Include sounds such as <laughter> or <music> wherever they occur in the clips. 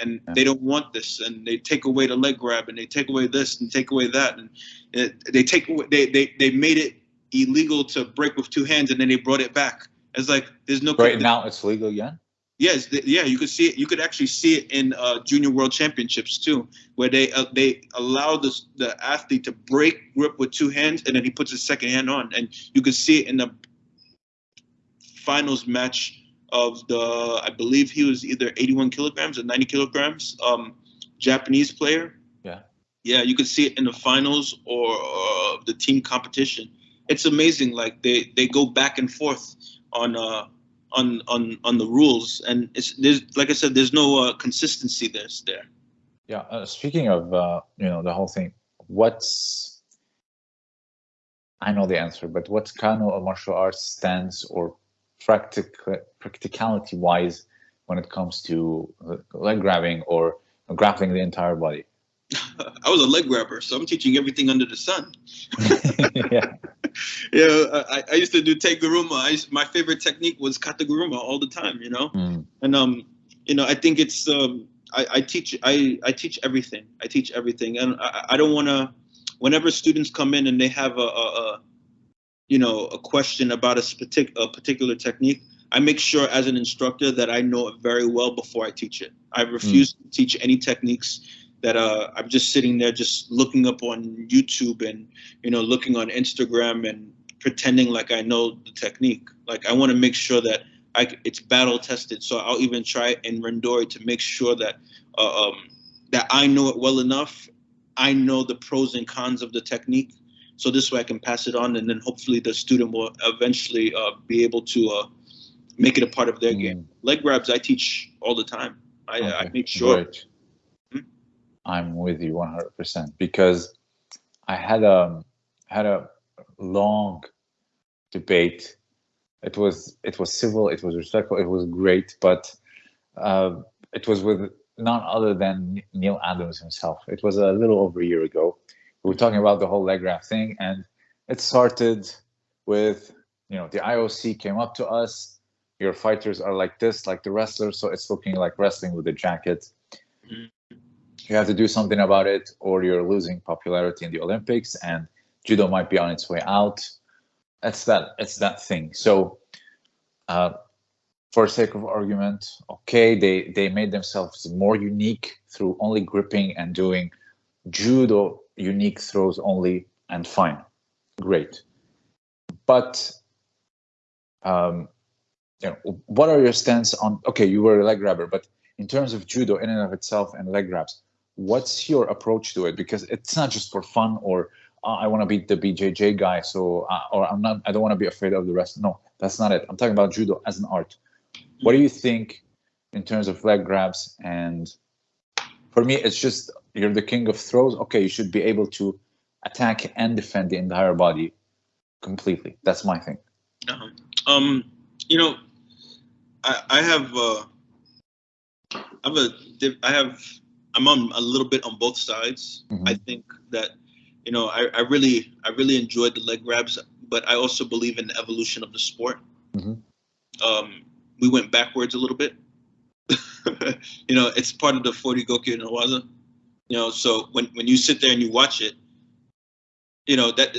and they don't want this, and they take away the leg grab, and they take away this, and take away that, and it, they take away, they, they they made it illegal to break with two hands, and then they brought it back. It's like there's no right now it's legal again. Yes, th- yeah, you could see it. You could actually see it in uh, junior world championships too, where they uh, they allow the the athlete to break grip with two hands, and then he puts his second hand on, and you could see it in the finals match of the I believe he was either 81 kilograms or 90 kilograms um, Japanese player. Yeah. Yeah, you could see it in the finals or uh, the team competition. It's amazing. Like they they go back and forth on uh on on on the rules, and it's there's like I said, there's no uh, consistency there's there. Yeah. Uh, speaking of uh, you know the whole thing, what's I know the answer, but what's Kano a martial arts stance or practical practicality wise when it comes to leg grabbing or grappling the entire body? <laughs> I was a leg grabber, so I'm teaching everything under the sun. <laughs> <laughs> yeah. Yeah, I, I used to do teguruma. I used, my favorite technique was kataguruma all the time, you know. Mm. And um, you know, I think it's um, I, I teach I I teach everything. I teach everything, and I, I don't want to. Whenever students come in and they have a, a, a you know a question about a, partic- a particular technique, I make sure as an instructor that I know it very well before I teach it. I refuse mm. to teach any techniques that uh, I'm just sitting there just looking up on YouTube and you know looking on Instagram and pretending like I know the technique. Like I want to make sure that I it's battle tested. So I'll even try in randori to make sure that uh, um, that I know it well enough. I know the pros and cons of the technique. So this way I can pass it on, and then hopefully the student will eventually uh, be able to uh, make it a part of their mm. game. Leg grabs I teach all the time. I, okay. I make sure. Great. I'm with you 100% because I had a had a long debate. It was it was civil, it was respectful, it was great, but uh, it was with none other than Neil Adams himself. It was a little over a year ago. We were talking about the whole leg wrap thing, and it started with you know the IOC came up to us. Your fighters are like this, like the wrestlers, so it's looking like wrestling with a jacket. Mm-hmm you have to do something about it or you're losing popularity in the olympics and judo might be on its way out it's that it's that thing so uh, for sake of argument okay they they made themselves more unique through only gripping and doing judo unique throws only and fine great but um, you know, what are your stance on okay you were a leg grabber but in terms of judo in and of itself and leg grabs what's your approach to it? Because it's not just for fun or uh, I want to beat the BJJ guy, so uh, or I'm not. I don't want to be afraid of the rest. No, that's not it. I'm talking about judo as an art. What do you think in terms of leg grabs? And for me, it's just you're the king of throws. Okay, you should be able to attack and defend the entire body completely. That's my thing. Uh-huh. Um, you know, I, I have uh, I have a I have I'm on a little bit on both sides. Mm-hmm. I think that you know I, I really I really enjoyed the leg grabs, but I also believe in the evolution of the sport. Mm-hmm. Um, we went backwards a little bit. <laughs> you know, it's part of the 40 Gokyo no Waza. You know, so when when you sit there and you watch it, you know that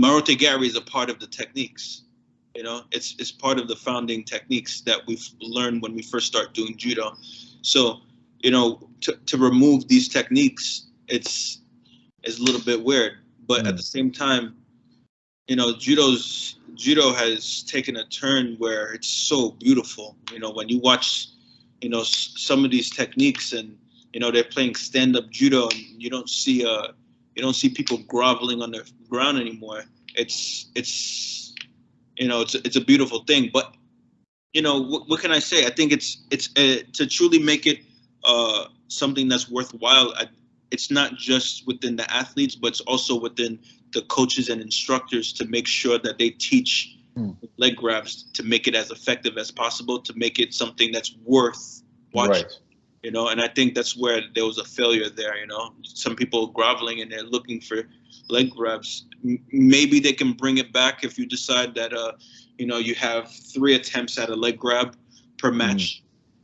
Morote Gari is a part of the techniques. You know, it's it's part of the founding techniques that we've learned when we first start doing judo. So you know, to, to remove these techniques, it's is a little bit weird. But mm. at the same time, you know, judo's judo has taken a turn where it's so beautiful. You know, when you watch, you know, s- some of these techniques, and you know, they're playing stand-up judo, and you don't see uh, you don't see people groveling on the ground anymore. It's it's you know, it's it's a beautiful thing. But you know, what, what can I say? I think it's it's uh, to truly make it uh, something that's worthwhile. I, it's not just within the athletes, but it's also within the coaches and instructors to make sure that they teach mm. leg grabs to make it as effective as possible, to make it something that's worth watching. Right. You know, and I think that's where there was a failure there. You know, some people groveling and they're looking for leg grabs. M- maybe they can bring it back if you decide that, uh, you know, you have three attempts at a leg grab per hmm. match. Mm.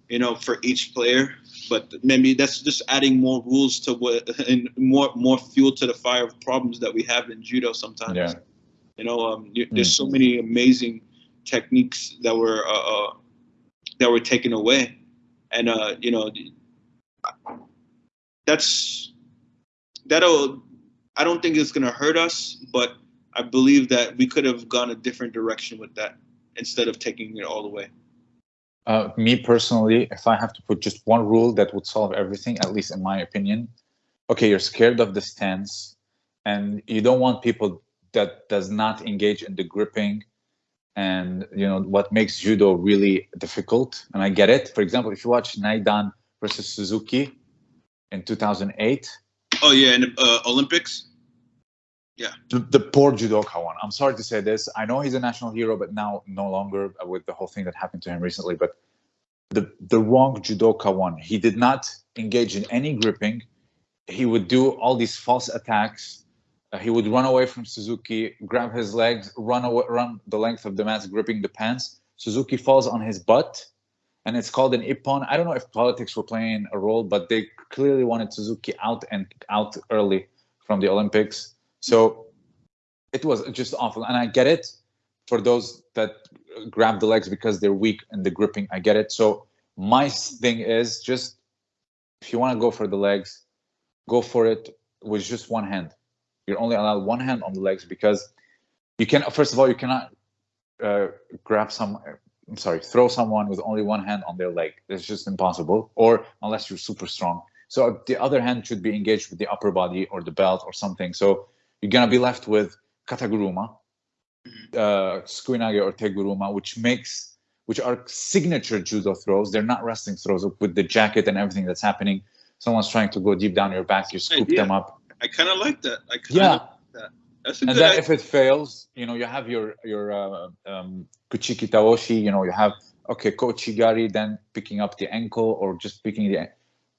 You know, for each player but maybe that's just adding more rules to what <laughs> and more more fuel to the fire of problems that we have in judo sometimes. Yeah. You know, um, you, there's so many amazing techniques that were uh, uh, that were taken away, and uh, you know, that's that'll. I don't think it's gonna hurt us, but I believe that we could have gone a different direction with that instead of taking it all away. Uh, me personally, if I have to put just one rule that would solve everything, at least in my opinion, okay, you're scared of the stance, and you don't want people that does not engage in the gripping, and you know what makes judo really difficult. And I get it. For example, if you watch Naidan versus Suzuki in 2008. Oh yeah, in the uh, Olympics. Yeah. The, the, poor judoka one. I'm sorry to say this. I know he's a national hero, but now no longer with the whole thing that happened to him recently. But the the wrong judoka one. He did not engage in any gripping. He would do all these false attacks. Uh, he would run away from Suzuki, grab his legs, run away, run the length of the mat, gripping the pants. Suzuki falls on his butt, and it's called an ippon. I don't know if politics were playing a role, but they clearly wanted Suzuki out and out early from the Olympics so it was just awful. And I get it for those that grab the legs because they're weak in the gripping. I get it. So my thing is just if you want to go for the legs, go for it with just one hand. You're only allowed one hand on the legs because you can. First of all, you cannot uh, grab some. I'm sorry, throw someone with only one hand on their leg. It's just impossible. Or unless you're super strong. So the other hand should be engaged with the upper body or the belt or something. So you're gonna be left with kataguruma, mm-hmm. uh, sukuinage or teguruma, which makes which are signature judo throws. They're not wrestling throws with the jacket and everything that's happening. Someone's trying to go deep down your back, you scoop them up. I kind of like that. I yeah. Like that. That's a and then idea. if it fails, you know, you have your your uh, um, kuchiki taoshi. You know, you have okay kochigari, then picking up the ankle or just picking the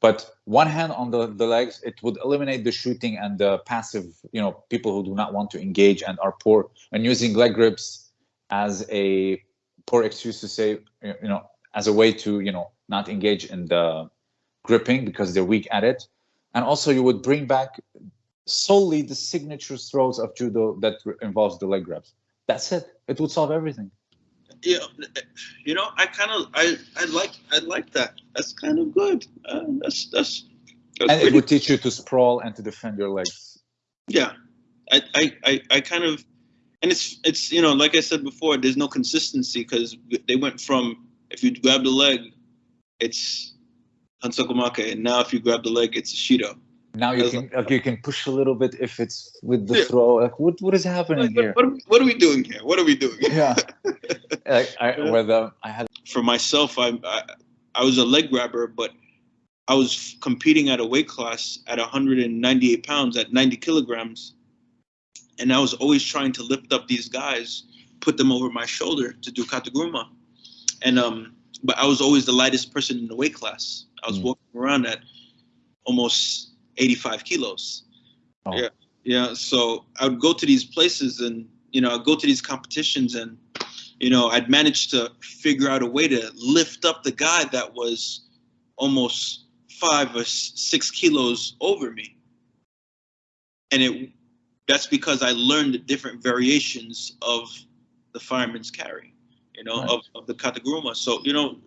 but one hand on the, the legs, it would eliminate the shooting and the passive, you know, people who do not want to engage and are poor and using leg grips as a poor excuse to say, you know, as a way to, you know, not engage in the gripping because they're weak at it. And also you would bring back solely the signature throws of judo that involves the leg grabs. That's it. It would solve everything you know, you know, I kind of, I, I like, I like that. That's kind of good. Uh, that's, that's, that's, and it would teach you to sprawl and to defend your legs. Yeah, I, I, I, I kind of, and it's, it's, you know, like I said before, there's no consistency because they went from if you grab the leg, it's Hansokumake, and now if you grab the leg, it's a Shido now you can like, you can push a little bit if it's with the yeah. throw like what what is happening like, here what, what, are we doing here what are we doing yeah <laughs> like I, yeah. whether i had for myself I, I, I was a leg grabber but i was competing at a weight class at 198 pounds at 90 kilograms and i was always trying to lift up these guys put them over my shoulder to do kataguruma and um but i was always the lightest person in the weight class i was mm. walking around at almost 85 kilos. Oh. Yeah. Yeah. So I would go to these places and, you know, I'd go to these competitions and, you know, I'd managed to figure out a way to lift up the guy that was almost five or six kilos over me. And it that's because I learned the different variations of the fireman's carry, you know, of, of the kataguruma. So, you know,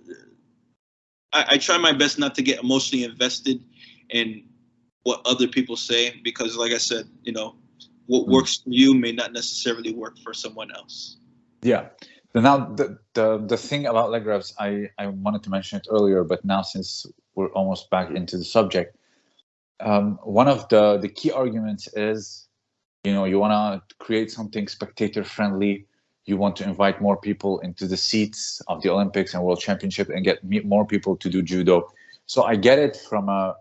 I, I try my best not to get emotionally invested in what other people say because like i said you know what mm. works for you may not necessarily work for someone else. Yeah. Now the, the the thing about leg grabs i i wanted to mention it earlier but now since we're almost back into the subject um, one of the the key arguments is you know you want to create something spectator friendly you want to invite more people into the seats of the olympics and world championship and get more people to do judo. So i get it from a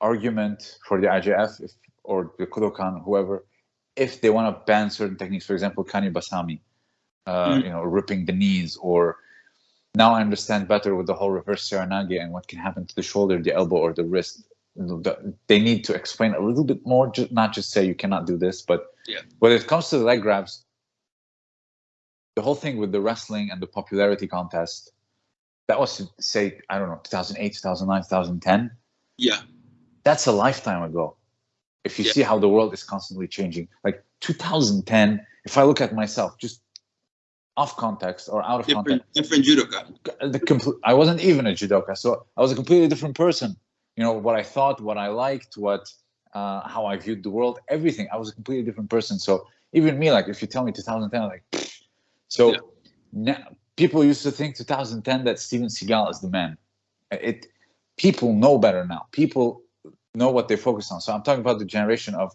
argument for the IJF if, or the Kodokan, whoever, if they want to ban certain techniques, for example, Kani Basami, uh, mm. you know, ripping the knees, or now I understand better with the whole reverse Seoinage and what can happen to the shoulder, the elbow, or the wrist. They need to explain a little bit more, not just say you cannot do this, but yeah. when it comes to the leg grabs, the whole thing with the wrestling and the popularity contest, that was say I don't know 2008, 2009, 2010. Yeah, that's a lifetime ago. If you yeah. see how the world is constantly changing, like 2010, if I look at myself, just off context or out of different, context, different judoka. The complete, I wasn't even a judoka, so I was a completely different person. You know what I thought, what I liked, what uh, how I viewed the world, everything. I was a completely different person. So even me, like if you tell me 2010, I'm like, Pfft. so yeah. now people used to think 2010 that Steven Seagal is the man. It people know better now. People know what they focus on. So I'm talking about the generation of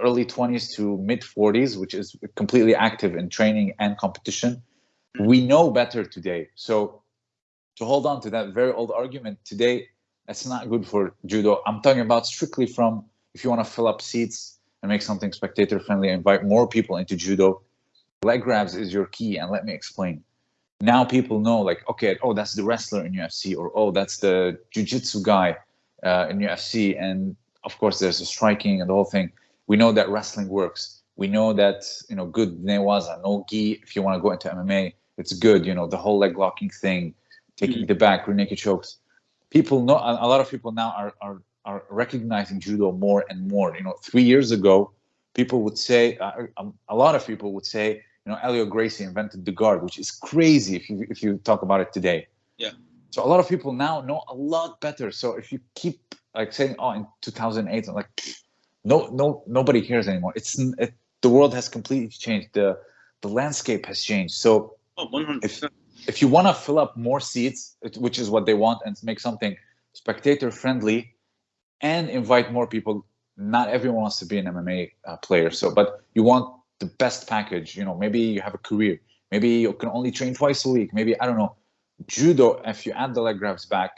early 20s to mid 40s, which is completely active in training and competition. Mm-hmm. We know better today. So to hold on to that very old argument today, that's not good for judo. I'm talking about strictly from if you want to fill up seats and make something spectator friendly, invite more people into judo. Leg grabs is your key, and let me explain. Now people know, like, okay, oh, that's the wrestler in UFC, or oh, that's the jiu-jitsu guy uh, in UFC, and of course, there's the striking and the whole thing. We know that wrestling works. We know that you know good newaza, no gi. If you want to go into MMA, it's good. You know the whole leg locking thing, taking mm-hmm. the back, rear naked chokes. People know. A lot of people now are are are recognizing judo more and more. You know, three years ago, people would say uh, a lot of people would say, you know, Helio Gracie invented the guard, which is crazy if you if you talk about it today. Yeah. So a lot of people now know a lot better. So if you keep like saying, "Oh, in 2008," I'm like, no, no, nobody cares anymore. It's it, the world has completely changed. the The landscape has changed. So oh, 100%. if if you want to fill up more seats, which is what they want, and make something spectator friendly, and invite more people, not everyone wants to be an MMA uh, player. So, but you want the best package. You know, maybe you have a career. Maybe you can only train twice a week. Maybe I don't know judo, if you add the leg grabs back,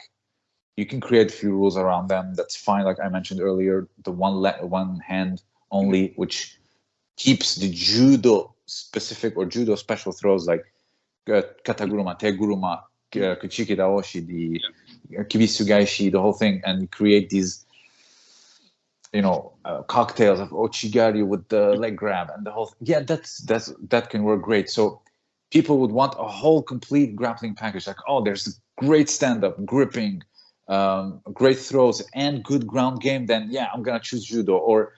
you can create a few rules around them. That's fine. Like I mentioned earlier, the one le- one hand only, which keeps the judo specific or judo special throws like uh, kataguruma, teguruma, uh, kuchiki daoshi, the kibisugaeshi, the whole thing, and create these, you know, uh, cocktails of ouchigari with the leg grab and the whole. Th- yeah, that's that's that can work great. So people would want a whole complete grappling package. Like oh there's great stand-up gripping um, great throws and good ground game then yeah i'm gonna choose judo. Or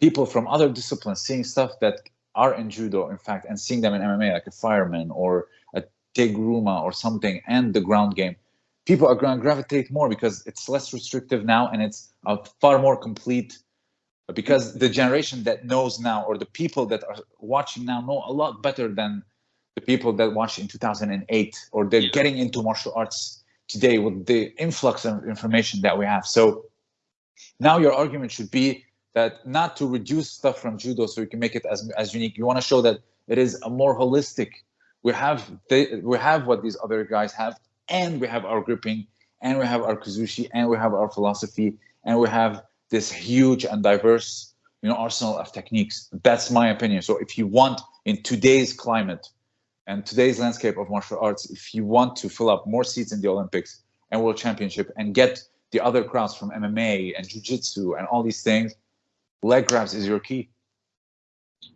people from other disciplines seeing stuff that are in judo in fact and seeing them in mma like a fireman or a teguruma or something and the ground game. People are going to gravitate more because it's less restrictive now and it's a far more complete because the generation that knows now or the people that are watching now know a lot better than the people that watched in 2008 or they're yeah. getting into martial arts today with the influx of information that we have. So now your argument should be that not to reduce stuff from judo so you can make it as, as unique. You want to show that it is a more holistic. We have they, we have what these other guys have, and we have our gripping, and we have our kuzushi, and we have our philosophy, and we have this huge and diverse you know arsenal of techniques. That's my opinion. So if you want in today's climate and today's landscape of martial arts, if you want to fill up more seats in the Olympics and World Championship and get the other crowds from MMA and Jiu-Jitsu and all these things, leg grabs is your key.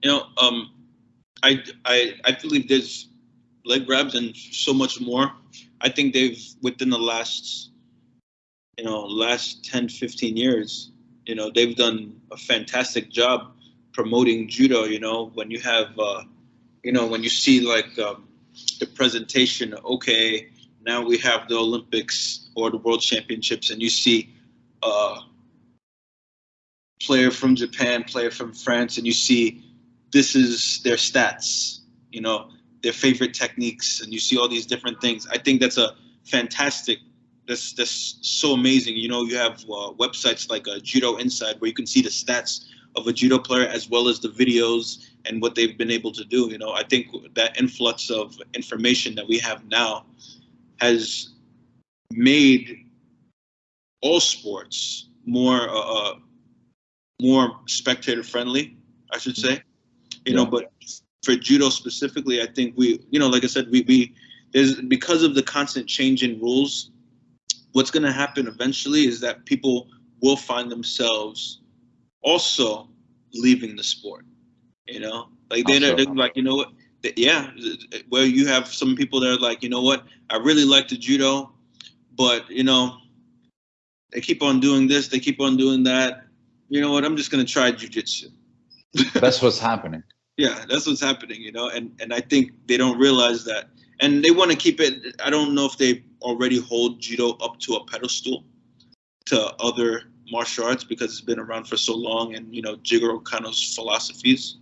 You know, um, I, I, I believe there's leg grabs and so much more. I think they've, within the last, you know, last 10, 15 years, you know, they've done a fantastic job promoting judo, you know, when you have, uh, you know, when you see like um, the presentation, okay, now we have the Olympics or the World Championships, and you see a player from Japan, player from France, and you see this is their stats, you know, their favorite techniques, and you see all these different things. I think that's a fantastic. That's that's so amazing. You know, you have uh, websites like uh, Judo Inside where you can see the stats of a judo player as well as the videos and what they've been able to do. You know, I think that influx of information that we have now has made all sports more uh, uh more spectator friendly, I should say. You yeah. know, but for judo specifically, I think we, you know, like I said, we we there's because of the constant change in rules. What's going to happen eventually is that people will find themselves also leaving the sport. You know, like they're, they're like, you know what? yeah, where you have some people that are like, you know what, I really like the judo, but you know, they keep on doing this, they keep on doing that. You know what? I'm just gonna try jujitsu. <laughs> That's what's happening. Yeah, that's what's happening, you know, and and I think they don't realize that, and they want to keep it. I don't know if they already hold judo up to a pedestal to other martial arts because it's been around for so long, and you know Jigoro Kano's philosophies.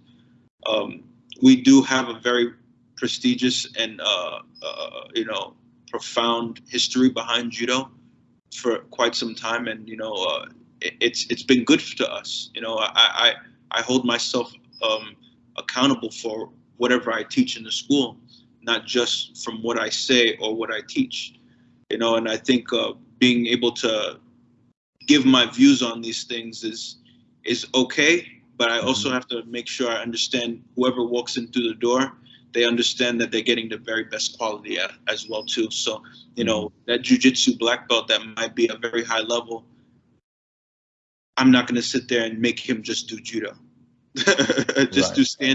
Um, we do have a very prestigious and uh, uh, you know profound history behind judo for quite some time, and you know uh, it, it's it's been good to us. You know, I I, I hold myself um, accountable for whatever I teach in the school, not just from what I say or what I teach. You know, and I think uh, being able to give my views on these things is is okay, but I also mm-hmm. have to make sure I understand whoever walks in through the door, they understand that they're getting the very best quality at, as well too. So, you know, mm-hmm. that jujitsu black belt that might be a very high level, I'm not going to sit there and make him just do judo. <laughs> just Right. do stand